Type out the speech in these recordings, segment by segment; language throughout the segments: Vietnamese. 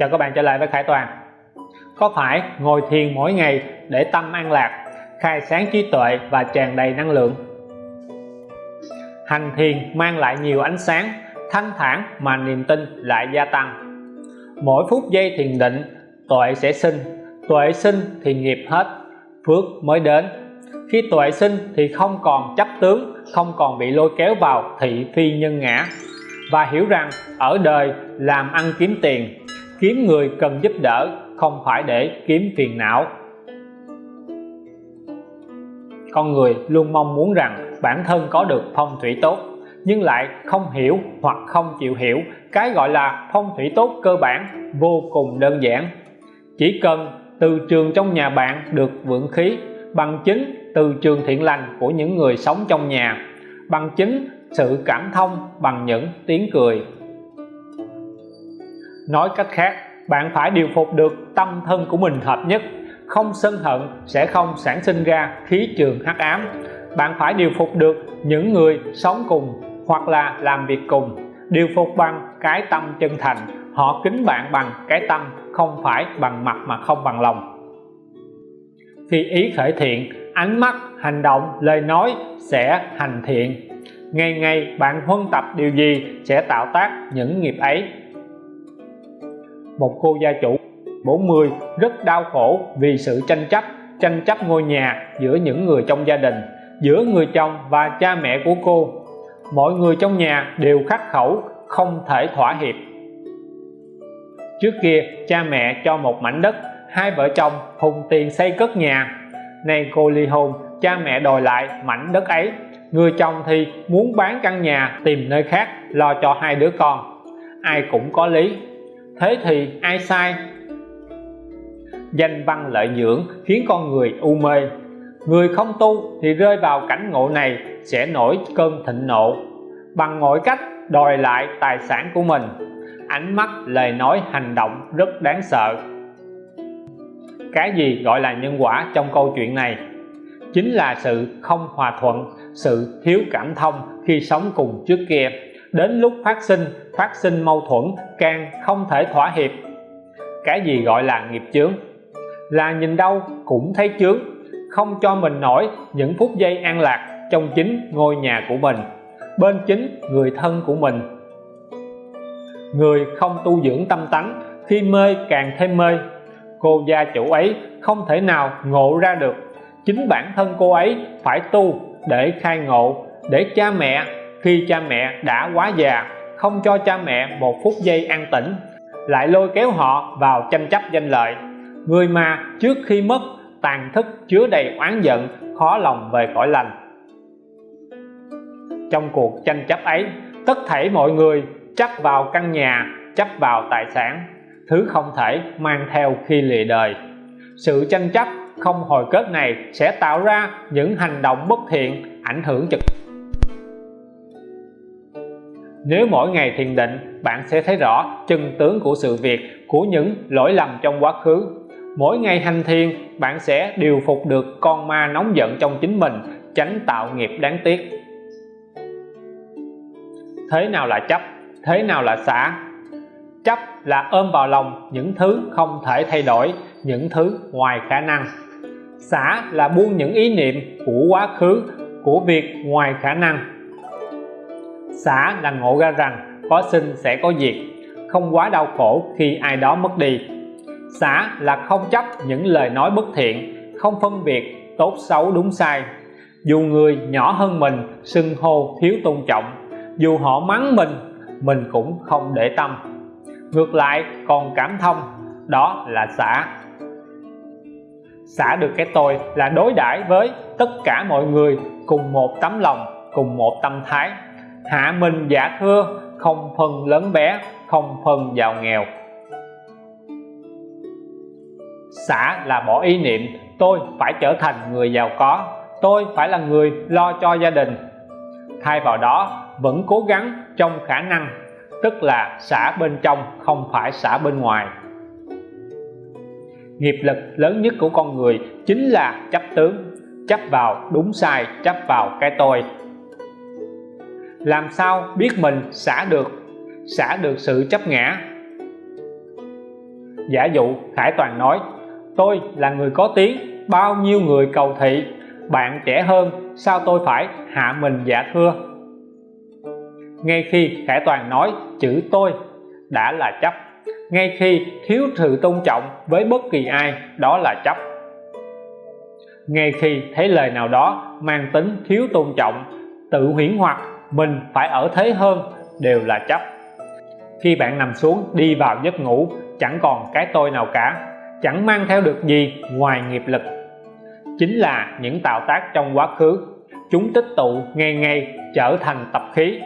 Chào các bạn trở lại với Khải Toàn. Có phải ngồi thiền mỗi ngày để tâm an lạc, khai sáng trí tuệ và tràn đầy năng lượng? Hành thiền mang lại nhiều ánh sáng, thanh thản mà niềm tin lại gia tăng. Mỗi phút giây thiền định, tuệ sẽ sinh, tuệ sinh thì nghiệp hết, phước mới đến. Khi tuệ sinh thì không còn chấp tướng không còn bị lôi kéo vào thị phi nhân ngã. Và hiểu rằng ở đời làm ăn kiếm tiền kiếm người cần giúp đỡ, không phải để kiếm phiền não. Con người luôn mong muốn rằng bản thân có được phong thủy tốt, nhưng lại không hiểu hoặc không chịu hiểu cái gọi là phong thủy tốt cơ bản vô cùng đơn giản. Chỉ cần từ trường trong nhà bạn được vượng khí, bằng chính từ trường thiện lành của những người sống trong nhà, bằng chính sự cảm thông bằng những tiếng cười nói cách khác, bạn phải điều phục được tâm thân của mình hợp nhất. Không sân hận sẽ không sản sinh ra khí trường hắc ám. Bạn phải điều phục được những người sống cùng hoặc là làm việc cùng. Điều phục bằng cái tâm chân thành. Họ kính bạn bằng cái tâm không phải bằng mặt mà không bằng lòng. Khi ý khởi thiện, ánh mắt, hành động, lời nói sẽ hành thiện. Ngày ngày bạn huân tập điều gì sẽ tạo tác những nghiệp ấy một cô gia chủ. 40 rất đau khổ vì sự tranh chấp tranh chấp ngôi nhà giữa những người trong gia đình, giữa người chồng và cha mẹ của cô. Mọi người trong nhà đều khắc khẩu, không thể thỏa hiệp. Trước kia, cha mẹ cho một mảnh đất, hai vợ chồng hùng tiền xây cất nhà. Nay cô ly hôn, cha mẹ đòi lại mảnh đất ấy. Người chồng thì muốn bán căn nhà tìm nơi khác, lo cho hai đứa con. Ai cũng có lý thế thì ai sai? Danh văn lợi dưỡng khiến con người u mê. Người không tu thì rơi vào cảnh ngộ này sẽ nổi cơn thịnh nộ. Bằng mọi cách đòi lại tài sản của mình, ánh mắt lời nói hành động rất đáng sợ. Cái gì gọi là nhân quả trong câu chuyện này? Chính là sự không hòa thuận, sự thiếu cảm thông khi sống cùng trước kia đến lúc phát sinh phát sinh mâu thuẫn càng không thể thỏa hiệp. Cái gì gọi là nghiệp chướng? Là nhìn đâu cũng thấy chướng, không cho mình nổi những phút giây an lạc trong chính ngôi nhà của mình, bên chính người thân của mình. Người không tu dưỡng tâm tánh, khi mê càng thêm mê. Cô gia chủ ấy không thể nào ngộ ra được. Chính bản thân cô ấy phải tu để khai ngộ, để cha mẹ khi cha mẹ đã quá già, không cho cha mẹ một phút giây an tĩnh, lại lôi kéo họ vào tranh chấp danh lợi. Người mà trước khi mất, tàn thức chứa đầy oán giận, khó lòng về cõi lành. Trong cuộc tranh chấp ấy, tất thảy mọi người chấp vào căn nhà, chấp vào tài sản, thứ không thể mang theo khi lìa đời. Sự tranh chấp không hồi kết này sẽ tạo ra những hành động bất thiện, ảnh hưởng trực nếu mỗi ngày thiền định, bạn sẽ thấy rõ chân tướng của sự việc, của những lỗi lầm trong quá khứ. Mỗi ngày hành thiền, bạn sẽ điều phục được con ma nóng giận trong chính mình, tránh tạo nghiệp đáng tiếc. Thế nào là chấp? Thế nào là xả? Chấp là ôm vào lòng những thứ không thể thay đổi, những thứ ngoài khả năng. Xả là buông những ý niệm của quá khứ, của việc ngoài khả năng xả là ngộ ra rằng có sinh sẽ có diệt, không quá đau khổ khi ai đó mất đi. Xả là không chấp những lời nói bất thiện, không phân biệt tốt xấu đúng sai. Dù người nhỏ hơn mình xưng hô thiếu tôn trọng, dù họ mắng mình mình cũng không để tâm. Ngược lại, còn cảm thông, đó là xả xả được cái tôi là đối đãi với tất cả mọi người cùng một tấm lòng, cùng một tâm thái hạ mình giả thưa, không phân lớn bé, không phân giàu nghèo. Xả là bỏ ý niệm, tôi phải trở thành người giàu có, tôi phải là người lo cho gia đình. Thay vào đó, vẫn cố gắng trong khả năng, tức là xả bên trong, không phải xả bên ngoài. Nghiệp lực lớn nhất của con người chính là chấp tướng, chấp vào đúng sai, chấp vào cái tôi làm sao biết mình xả được xả được sự chấp ngã? Giả dụ Khải Toàn nói, tôi là người có tiếng, bao nhiêu người cầu thị, bạn trẻ hơn, sao tôi phải hạ mình dạ thưa? Ngay khi Khải Toàn nói, chữ tôi đã là chấp. Ngay khi thiếu sự tôn trọng với bất kỳ ai, đó là chấp. Ngay khi thấy lời nào đó mang tính thiếu tôn trọng, tự huyễn hoặc mình phải ở thế hơn đều là chấp. Khi bạn nằm xuống đi vào giấc ngủ, chẳng còn cái tôi nào cả, chẳng mang theo được gì ngoài nghiệp lực. Chính là những tạo tác trong quá khứ, chúng tích tụ ngày ngày trở thành tập khí.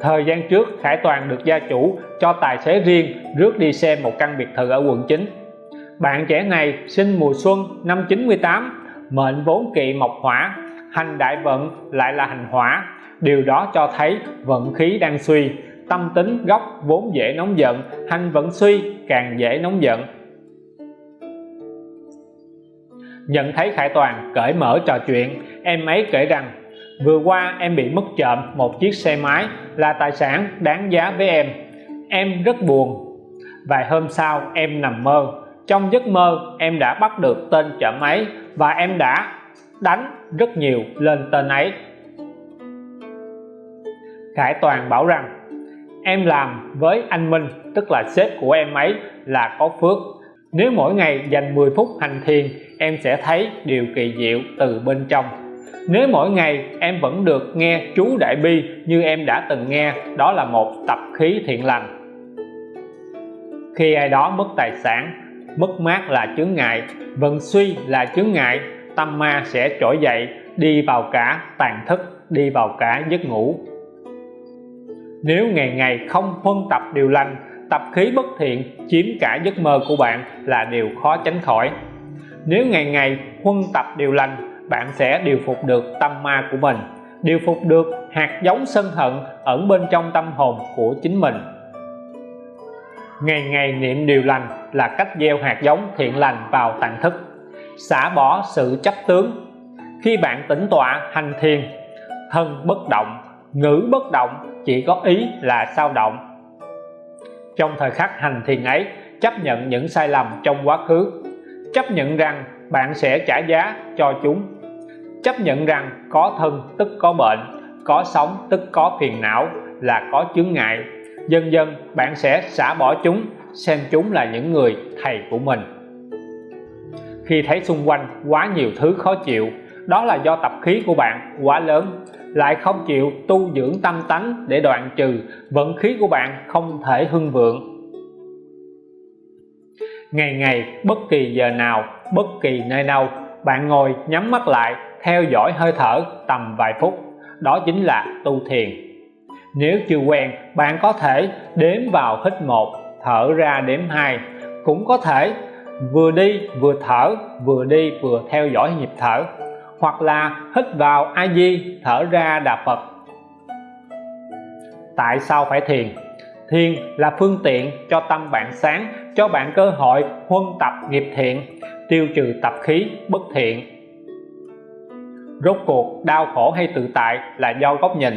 Thời gian trước, Khải Toàn được gia chủ cho tài xế riêng rước đi xem một căn biệt thự ở quận 9 bạn trẻ này sinh mùa xuân năm 98 mệnh vốn kỵ mộc hỏa hành đại vận lại là hành hỏa. Điều đó cho thấy vận khí đang suy. Tâm tính, gốc vốn dễ nóng giận, hành vận suy càng dễ nóng giận. Nhận thấy Khải Toàn cởi mở trò chuyện, em ấy kể rằng, vừa qua em bị mất trộm một chiếc xe máy là tài sản đáng giá với em. Em rất buồn. Vài hôm sau em nằm mơ. Trong giấc mơ em đã bắt được tên trộm ấy và em đã đánh rất nhiều lên tên ấy. Khải Toàn bảo rằng, em làm với anh Minh, tức là sếp của em ấy, là có phước. Nếu mỗi ngày dành 10 phút hành thiền, em sẽ thấy điều kỳ diệu từ bên trong. Nếu mỗi ngày em vẫn được nghe chú Đại Bi như em đã từng nghe, đó là một tập khí thiện lành. Khi ai đó mất tài sản, mất mát là chướng ngại, vận suy là chướng ngại tâm ma sẽ trỗi dậy, đi vào cả tàn thức, đi vào cả giấc ngủ. Nếu ngày ngày không huân tập điều lành, tập khí bất thiện, chiếm cả giấc mơ của bạn là điều khó tránh khỏi. Nếu ngày ngày huân tập điều lành, bạn sẽ điều phục được tâm ma của mình, điều phục được hạt giống sân hận ẩn bên trong tâm hồn của chính mình. Ngày ngày niệm điều lành là cách gieo hạt giống thiện lành vào tạng thức xả bỏ sự chấp tướng. Khi bạn tĩnh tọa, hành thiền, thân bất động, ngữ bất động, chỉ có ý là sao động. Trong thời khắc hành thiền ấy, chấp nhận những sai lầm trong quá khứ. Chấp nhận rằng bạn sẽ trả giá cho chúng. Chấp nhận rằng có thân tức có bệnh, có sống tức có phiền não là có chướng ngại. Dần dần bạn sẽ xả bỏ chúng, xem chúng là những người thầy của mình khi thấy xung quanh quá nhiều thứ khó chịu, đó là do tập khí của bạn quá lớn, lại không chịu tu dưỡng tâm tánh để đoạn trừ, vận khí của bạn không thể hưng vượng. Ngày ngày, bất kỳ giờ nào, bất kỳ nơi đâu, bạn ngồi nhắm mắt lại, theo dõi hơi thở tầm vài phút, đó chính là tu thiền. Nếu chưa quen, bạn có thể đếm vào hít một, thở ra đếm hai, cũng có thể vừa đi vừa thở, vừa đi vừa theo dõi nhịp thở, hoặc là hít vào a di thở ra đà phật. Tại sao phải thiền? Thiền là phương tiện cho tâm bạn sáng, cho bạn cơ hội huân tập nghiệp thiện, tiêu trừ tập khí bất thiện. Rốt cuộc, đau khổ hay tự tại là do góc nhìn.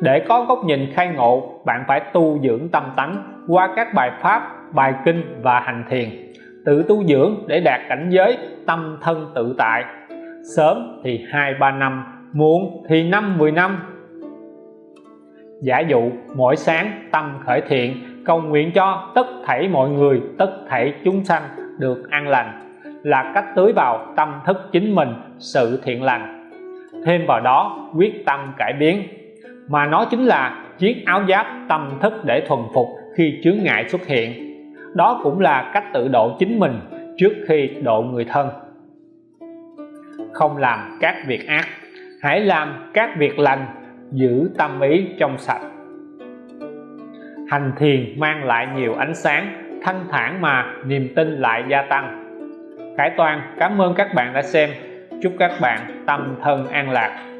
Để có góc nhìn khai ngộ, bạn phải tu dưỡng tâm tánh qua các bài pháp, bài kinh và hành thiền tự tu dưỡng để đạt cảnh giới tâm thân tự tại. Sớm thì hai ba năm, muộn thì năm mười năm. Giả dụ mỗi sáng tâm khởi thiện, cầu nguyện cho tất thảy mọi người, tất thảy chúng sanh được an lành. Là cách tưới vào tâm thức chính mình sự thiện lành. Thêm vào đó, quyết tâm cải biến. Mà nó chính là chiếc áo giáp tâm thức để thuần phục khi chướng ngại xuất hiện đó cũng là cách tự độ chính mình trước khi độ người thân. Không làm các việc ác, hãy làm các việc lành, giữ tâm ý trong sạch. Hành thiền mang lại nhiều ánh sáng, thanh thản mà niềm tin lại gia tăng. Khải Toàn, cảm ơn các bạn đã xem. Chúc các bạn tâm thân an lạc.